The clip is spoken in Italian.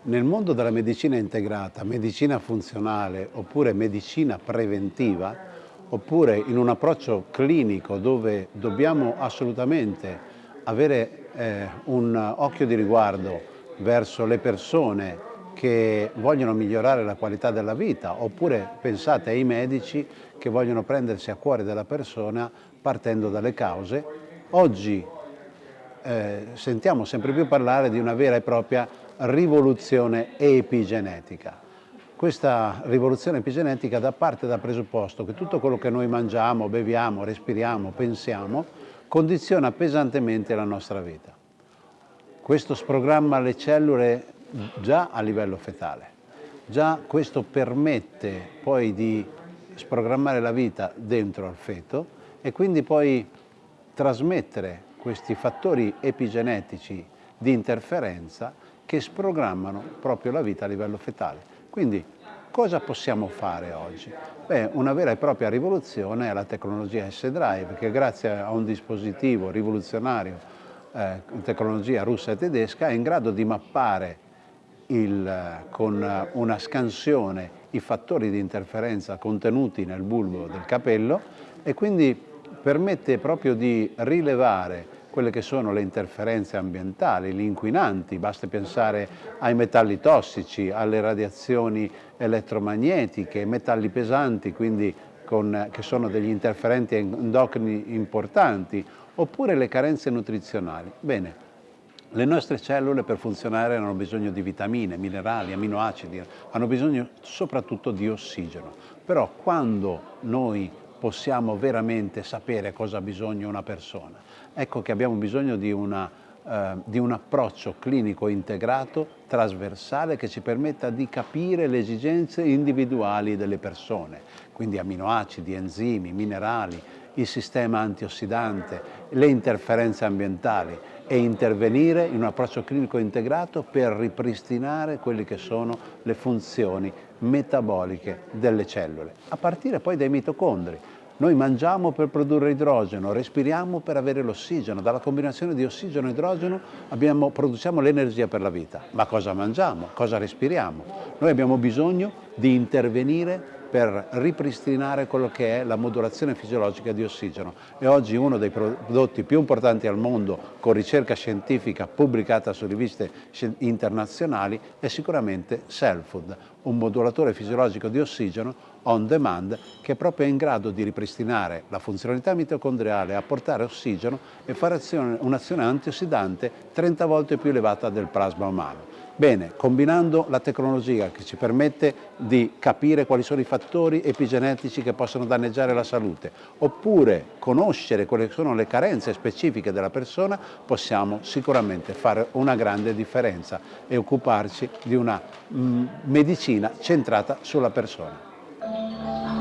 Nel mondo della medicina integrata, medicina funzionale oppure medicina preventiva, oppure in un approccio clinico dove dobbiamo assolutamente avere eh, un occhio di riguardo verso le persone che vogliono migliorare la qualità della vita, oppure pensate ai medici che vogliono prendersi a cuore della persona partendo dalle cause. Oggi eh, sentiamo sempre più parlare di una vera e propria rivoluzione epigenetica. Questa rivoluzione epigenetica da parte dal presupposto che tutto quello che noi mangiamo, beviamo, respiriamo, pensiamo, condiziona pesantemente la nostra vita. Questo sprogramma le cellule già a livello fetale. Già questo permette poi di sprogrammare la vita dentro al feto e quindi poi trasmettere questi fattori epigenetici di interferenza che sprogrammano proprio la vita a livello fetale. Quindi cosa possiamo fare oggi? Beh, una vera e propria rivoluzione è la tecnologia S-Drive che grazie a un dispositivo rivoluzionario eh, tecnologia russa e tedesca è in grado di mappare il, con una scansione i fattori di interferenza contenuti nel bulbo del capello e quindi permette proprio di rilevare quelle che sono le interferenze ambientali, gli inquinanti, basta pensare ai metalli tossici, alle radiazioni elettromagnetiche, metalli pesanti, quindi con, che sono degli interferenti endocrini importanti, oppure le carenze nutrizionali. Bene, le nostre cellule per funzionare hanno bisogno di vitamine, minerali, aminoacidi, hanno bisogno soprattutto di ossigeno. Però quando noi possiamo veramente sapere cosa ha bisogno una persona? Ecco che abbiamo bisogno di, una, eh, di un approccio clinico integrato, trasversale, che ci permetta di capire le esigenze individuali delle persone, quindi aminoacidi, enzimi, minerali, il sistema antiossidante, le interferenze ambientali e intervenire in un approccio clinico integrato per ripristinare quelle che sono le funzioni metaboliche delle cellule, a partire poi dai mitocondri. Noi mangiamo per produrre idrogeno, respiriamo per avere l'ossigeno, dalla combinazione di ossigeno e idrogeno abbiamo, produciamo l'energia per la vita. Ma cosa mangiamo? Cosa respiriamo? Noi abbiamo bisogno di intervenire per ripristinare quello che è la modulazione fisiologica di ossigeno e oggi uno dei prodotti più importanti al mondo con ricerca scientifica pubblicata su riviste internazionali è sicuramente Cellfood, un modulatore fisiologico di ossigeno on demand che è proprio in grado di ripristinare la funzionalità mitocondriale, apportare ossigeno e fare un'azione antiossidante 30 volte più elevata del plasma umano. Bene, combinando la tecnologia che ci permette di capire quali sono i fattori epigenetici che possono danneggiare la salute, oppure conoscere quali sono le carenze specifiche della persona, possiamo sicuramente fare una grande differenza e occuparci di una mm, medicina centrata sulla persona.